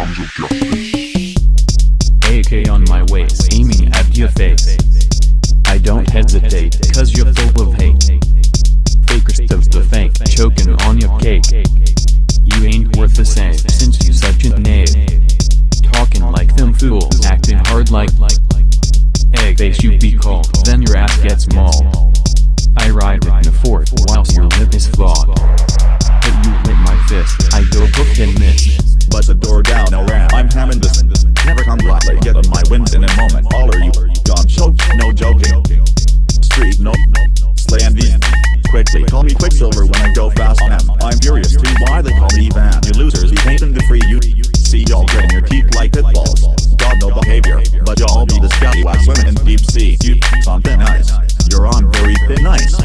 AK on my waist, aiming at your face. I don't hesitate, cause you're full of hate. Fakest of the fake, choking on your cake. You ain't worth the same, since you such a knave. Talking like them fools, acting hard like egg face you be called, then your ass gets mauled. I ride in the fourth whilst your lip is flawed. But you hit my fist, I go book and miss. Teeth like pitbulls. God no behavior, but y'all be the scallywag swimming in deep sea. You something nice. You're on very thin ice.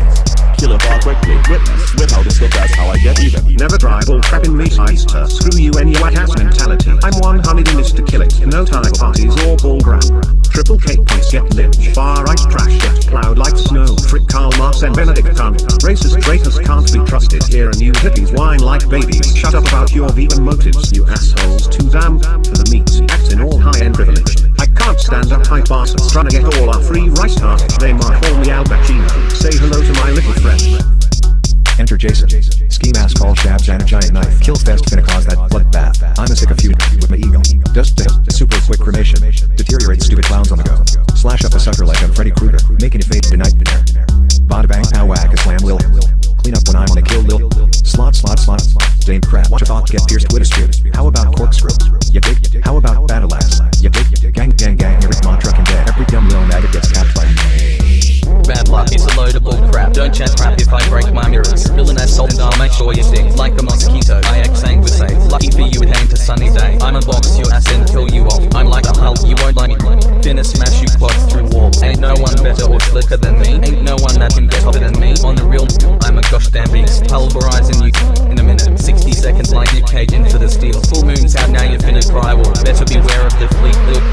Kill it all quickly. Witness with how to skip that's how I get even. Never try bull crap in me sister. Screw you your whack ass mentality. I'm one honeyed in this to kill it. No time parties or bull crap. Triple K points get lynched. Far right trash get plowed like snow. Frick Karl Marx and Benedict Cumberbatch. Racist traitors can't be trusted here and you hippies whine like babies. Shut up about your vegan motives. You assholes to get all our free rice tarts. They might call me Al Pacino. Say hello to my little friend. Enter Jason. Ski mask, all shabs, and a giant knife. Kill fest finna cause that bloodbath. I'm a sick feud with my ego. Dust to super quick cremation. Deteriorate stupid clowns on the go. Slash up a sucker like I'm Freddy Krueger. Making it fade to nightmare. Bada bang, pow whack, a slam will. Clean up when I'm on a kill lil. Slot, slot, slot. Dame crap. Watch a thought get pierced with a spear. How about corkscrew? You dig? Crap. If I break my mirrors. Villain assault and I'll make sure you sting like a mosquito. I act sanguisate. Lucky for you it ain't a sunny day. I'm a box your ass and kill you off. I'm like a Hulk, you won't like me. Finna smash you quads through walls. Ain't no one better or slicker than me. Ain't no one that can get hotter than me. On the real, I'm a gosh damn beast. Pulverizing you in a minute. 60 seconds like Nick Cage into the steel. Full moon's out now, you're finna cry. Well, better beware of the fleet. Little